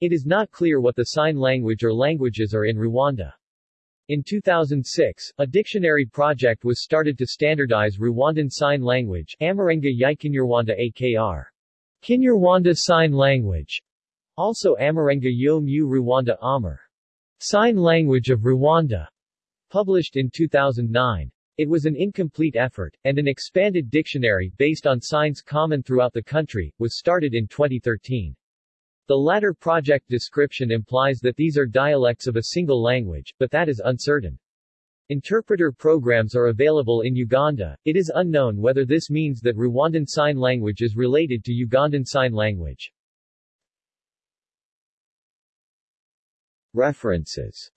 It is not clear what the sign language or languages are in Rwanda. In 2006, a dictionary project was started to standardize Rwandan Sign Language Amarenga Yikinyarwanda AKR. Kinyarwanda Sign Language. Also Amarenga Yo Mu Rwanda Amar. Sign Language of Rwanda. Published in 2009. It was an incomplete effort, and an expanded dictionary, based on signs common throughout the country, was started in 2013. The latter project description implies that these are dialects of a single language, but that is uncertain. Interpreter programs are available in Uganda. It is unknown whether this means that Rwandan Sign Language is related to Ugandan Sign Language. References